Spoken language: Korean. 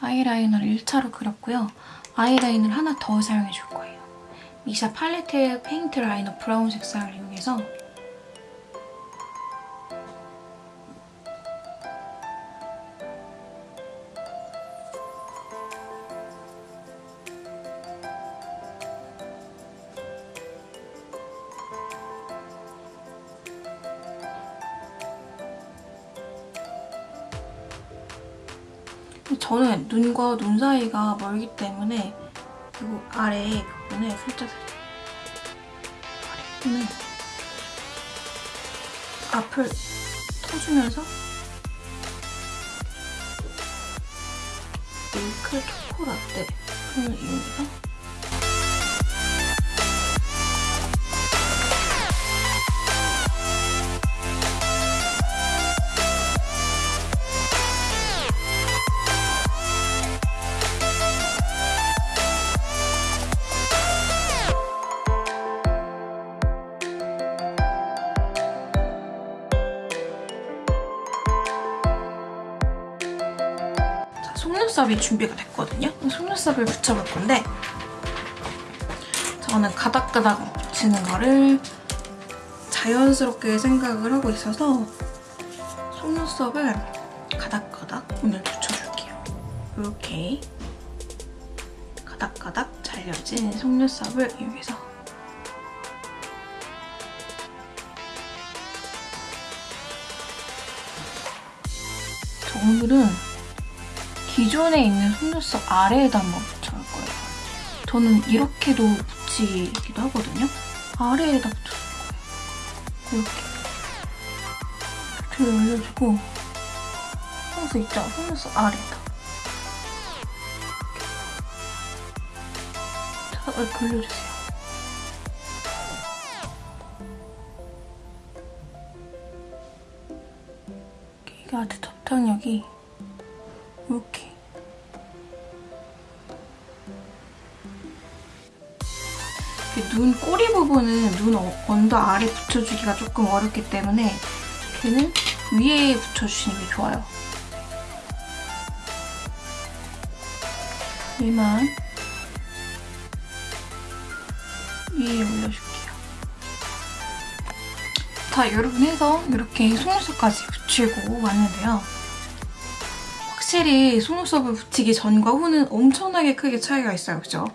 아이라이너를 1차로 그렸고요. 아이라인을 하나 더 사용해 줄 거예요. 미샤 팔레트 페인트 라이너 브라운 색상을 이용해서 저는 눈과 눈 사이가 멀기 때문에 그리고 아래 부분에 살짝 살짝 아래 부분에 앞을 터주면서 밀크 초코라떼를 이용해서 속눈썹이 준비가 됐거든요. 속눈썹을 붙여볼 건데 저는 가닥가닥 붙이는 거를 자연스럽게 생각을 하고 있어서 속눈썹을 가닥가닥 오늘 붙여줄게요. 이렇게 가닥가닥 잘려진 속눈썹을 이용해서 저 오늘은 기존에 있는 속눈썹 아래에다 한번 붙여볼 거예요. 저는 이렇게도 붙이기도 하거든요. 아래에다 붙여줄 거예요. 이렇게. 이렇게 올려주고 속눈썹 있죠? 속눈썹 아래에다. 이렇게. 자, 돌려주세요. 이게 아주 접착력이 이렇게 눈 꼬리 부분은 눈 어- 언더 아래 붙여주기가 조금 어렵기 때문에 걔는 위에 붙여주시는 게 좋아요. 얘만 위에 올려줄게요. 자, 여러분 해서 이렇게 속눈썹까지 붙이고 왔는데요. 확실히 속눈썹을 붙이기 전과 후는 엄청나게 크게 차이가 있어요, 그죠?